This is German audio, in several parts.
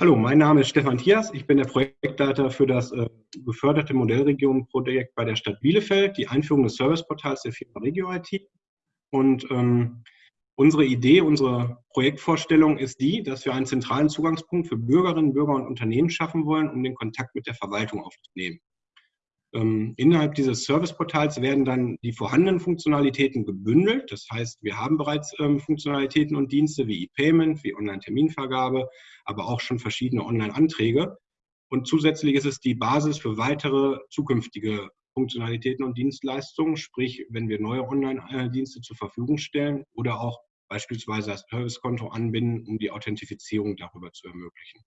Hallo, mein Name ist Stefan Thiers. Ich bin der Projektleiter für das äh, geförderte Modellregionenprojekt bei der Stadt Bielefeld, die Einführung des Serviceportals der Firma Regio IT. Und ähm, unsere Idee, unsere Projektvorstellung ist die, dass wir einen zentralen Zugangspunkt für Bürgerinnen, Bürger und Unternehmen schaffen wollen, um den Kontakt mit der Verwaltung aufzunehmen. Ähm, innerhalb dieses Serviceportals werden dann die vorhandenen Funktionalitäten gebündelt. Das heißt, wir haben bereits ähm, Funktionalitäten und Dienste wie E-Payment, wie Online-Terminvergabe, aber auch schon verschiedene Online-Anträge. Und zusätzlich ist es die Basis für weitere zukünftige Funktionalitäten und Dienstleistungen, sprich, wenn wir neue Online-Dienste zur Verfügung stellen oder auch beispielsweise das Servicekonto anbinden, um die Authentifizierung darüber zu ermöglichen.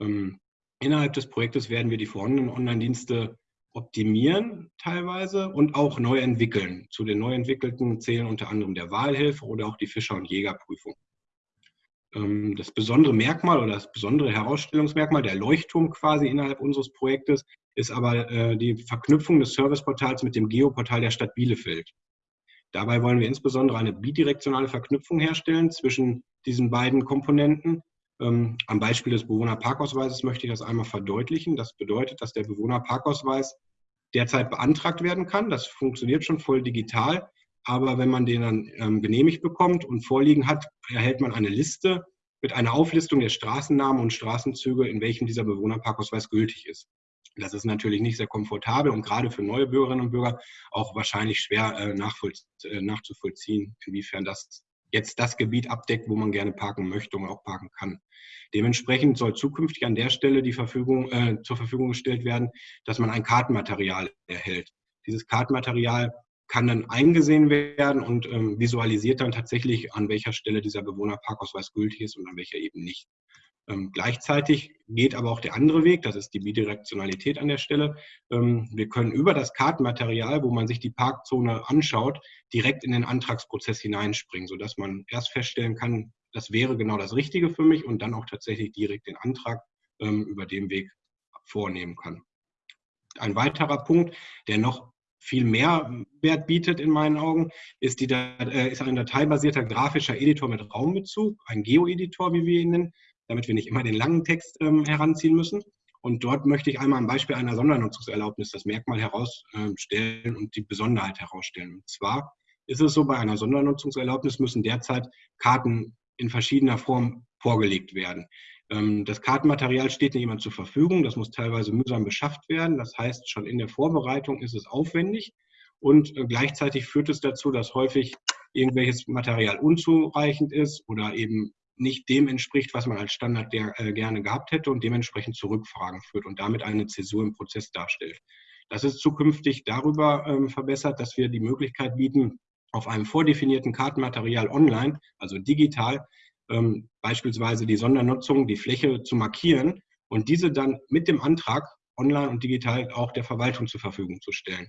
Ähm, innerhalb des Projektes werden wir die vorhandenen Online-Dienste optimieren teilweise und auch neu entwickeln. Zu den neu entwickelten zählen unter anderem der Wahlhilfe oder auch die Fischer- und Jägerprüfung. Ähm, das besondere Merkmal oder das besondere Herausstellungsmerkmal, der Leuchtturm quasi innerhalb unseres Projektes, ist aber äh, die Verknüpfung des Serviceportals mit dem Geoportal der Stadt Bielefeld. Dabei wollen wir insbesondere eine bidirektionale Verknüpfung herstellen zwischen diesen beiden Komponenten, am Beispiel des Bewohnerparkausweises möchte ich das einmal verdeutlichen. Das bedeutet, dass der Bewohnerparkausweis derzeit beantragt werden kann. Das funktioniert schon voll digital. Aber wenn man den dann ähm, genehmigt bekommt und vorliegen hat, erhält man eine Liste mit einer Auflistung der Straßennamen und Straßenzüge, in welchem dieser Bewohnerparkausweis gültig ist. Das ist natürlich nicht sehr komfortabel und gerade für neue Bürgerinnen und Bürger auch wahrscheinlich schwer äh, äh nachzuvollziehen, inwiefern das jetzt das Gebiet abdeckt, wo man gerne parken möchte und auch parken kann. Dementsprechend soll zukünftig an der Stelle die Verfügung, äh, zur Verfügung gestellt werden, dass man ein Kartenmaterial erhält. Dieses Kartenmaterial kann dann eingesehen werden und ähm, visualisiert dann tatsächlich, an welcher Stelle dieser Bewohnerparkausweis gültig ist und an welcher eben nicht. Ähm, gleichzeitig geht aber auch der andere Weg, das ist die Bidirektionalität an der Stelle. Ähm, wir können über das Kartenmaterial, wo man sich die Parkzone anschaut, direkt in den Antragsprozess hineinspringen, sodass man erst feststellen kann, das wäre genau das Richtige für mich und dann auch tatsächlich direkt den Antrag ähm, über den Weg vornehmen kann. Ein weiterer Punkt, der noch viel mehr Wert bietet in meinen Augen, ist, die, äh, ist ein dateibasierter grafischer Editor mit Raumbezug, ein Geo-Editor, wie wir ihn nennen, damit wir nicht immer den langen Text ähm, heranziehen müssen. Und dort möchte ich einmal am Beispiel einer Sondernutzungserlaubnis das Merkmal herausstellen und die Besonderheit herausstellen. Und zwar ist es so, bei einer Sondernutzungserlaubnis müssen derzeit Karten in verschiedener Form vorgelegt werden. Ähm, das Kartenmaterial steht nicht immer zur Verfügung, das muss teilweise mühsam beschafft werden. Das heißt, schon in der Vorbereitung ist es aufwendig und äh, gleichzeitig führt es dazu, dass häufig irgendwelches Material unzureichend ist oder eben nicht dem entspricht, was man als Standard der, äh, gerne gehabt hätte und dementsprechend zu Rückfragen führt und damit eine Zäsur im Prozess darstellt. Das ist zukünftig darüber ähm, verbessert, dass wir die Möglichkeit bieten, auf einem vordefinierten Kartenmaterial online, also digital, ähm, beispielsweise die Sondernutzung, die Fläche zu markieren und diese dann mit dem Antrag online und digital auch der Verwaltung zur Verfügung zu stellen.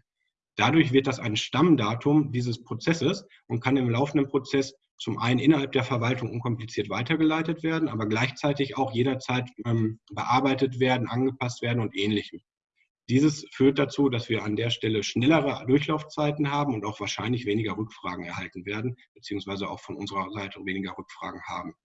Dadurch wird das ein Stammdatum dieses Prozesses und kann im laufenden Prozess zum einen innerhalb der Verwaltung unkompliziert weitergeleitet werden, aber gleichzeitig auch jederzeit ähm, bearbeitet werden, angepasst werden und ähnlichem. Dieses führt dazu, dass wir an der Stelle schnellere Durchlaufzeiten haben und auch wahrscheinlich weniger Rückfragen erhalten werden, beziehungsweise auch von unserer Seite weniger Rückfragen haben.